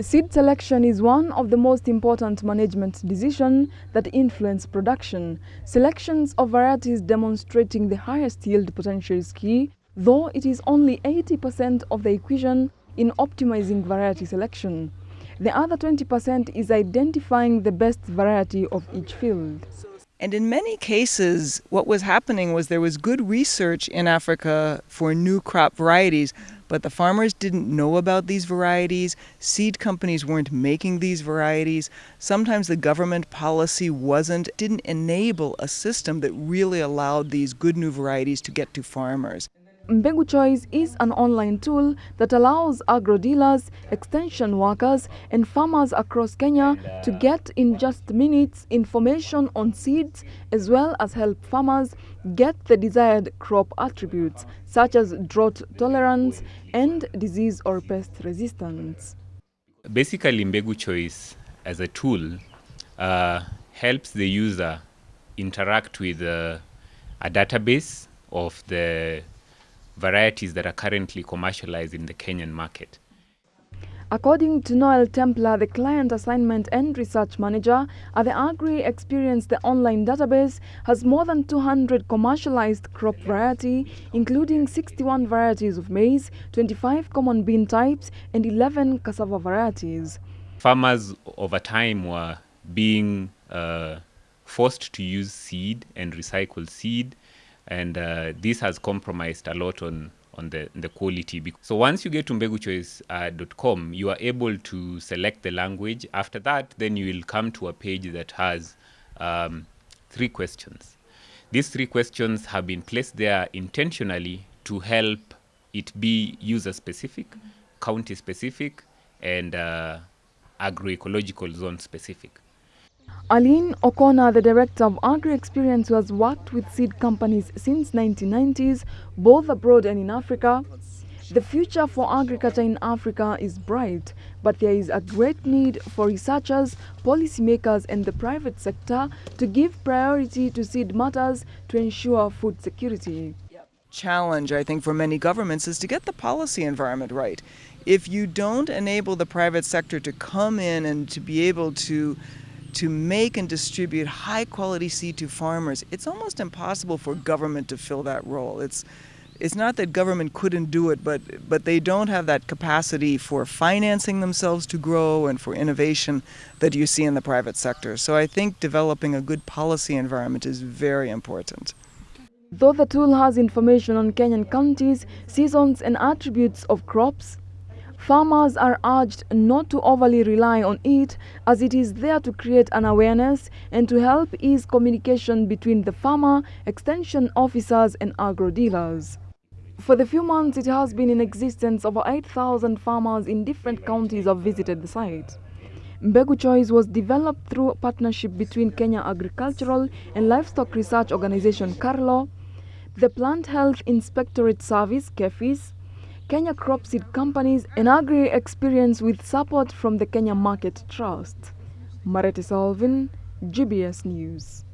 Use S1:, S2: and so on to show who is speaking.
S1: Seed selection is one of the most important management decisions that influence production. Selections of varieties demonstrating the highest yield potential is key, though it is only 80% of the equation in optimizing variety selection. The other 20% is identifying the best variety of each field.
S2: And in many cases, what was happening was there was good research in Africa for new crop varieties, but the farmers didn't know about these varieties. Seed companies weren't making these varieties. Sometimes the government policy wasn't, didn't enable a system that really allowed these good new varieties to get to farmers.
S1: Mbegu Choice is an online tool that allows agro dealers, extension workers, and farmers across Kenya to get in just minutes information on seeds as well as help farmers get the desired crop attributes such as drought tolerance and disease or pest resistance.
S3: Basically, Mbegu Choice as a tool uh, helps the user interact with uh, a database of the varieties that are currently commercialized in the Kenyan market.
S1: According to Noel Templer, the client assignment and research manager at the Agri Experience, the online database has more than 200 commercialized crop variety, including 61 varieties of maize, 25 common bean types, and 11 cassava varieties.
S3: Farmers over time were being uh, forced to use seed and recycle seed and uh, this has compromised a lot on on the, the quality. So once you get to mbeguchoice.com, uh, you are able to select the language. After that, then you will come to a page that has um, three questions. These three questions have been placed there intentionally to help it be user specific, county specific, and uh, agroecological zone specific.
S1: Aline O'Connor, the director of Agri Experience, who has worked with seed companies since 1990s, both abroad and in Africa. The future for agriculture in Africa is bright, but there is a great need for researchers, policymakers, and the private sector to give priority to seed matters to ensure food security.
S2: Challenge, I think, for many governments is to get the policy environment right. If you don't enable the private sector to come in and to be able to to make and distribute high quality seed to farmers, it's almost impossible for government to fill that role. It's it's not that government couldn't do it, but but they don't have that capacity for financing themselves to grow and for innovation that you see in the private sector. So I think developing a good policy environment is very important.
S1: Though the tool has information on Kenyan counties, seasons and attributes of crops, Farmers are urged not to overly rely on it as it is there to create an awareness and to help ease communication between the farmer, extension officers and agro dealers. For the few months it has been in existence, over 8,000 farmers in different counties have visited the site. Mbegu Choice was developed through a partnership between Kenya Agricultural and Livestock Research Organization KALRO, the Plant Health Inspectorate Service KEPHIS, Kenya Crop Seed Companies and Agri Experience with support from the Kenya Market Trust. Marete Salvin, GBS News.